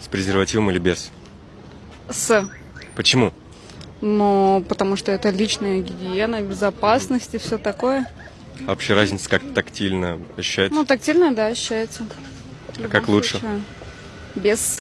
С презервативом или без? С. Почему? Ну, потому что это личная гигиена, безопасность и все такое. А вообще разница как тактильно ощущается? Ну, тактильно, да, ощущается. А как лучше? случае. Без.